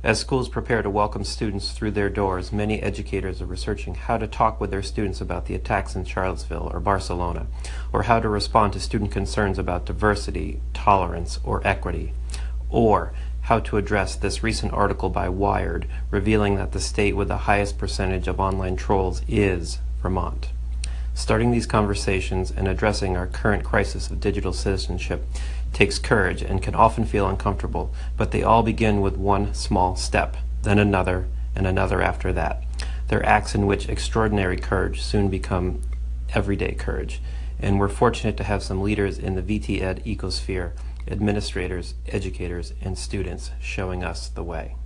As schools prepare to welcome students through their doors, many educators are researching how to talk with their students about the attacks in Charlottesville or Barcelona, or how to respond to student concerns about diversity, tolerance, or equity, or how to address this recent article by Wired revealing that the state with the highest percentage of online trolls is Vermont. Starting these conversations and addressing our current crisis of digital citizenship takes courage and can often feel uncomfortable, but they all begin with one small step, then another, and another after that. They're acts in which extraordinary courage soon become everyday courage, and we're fortunate to have some leaders in the VT Ed ecosphere, administrators, educators, and students showing us the way.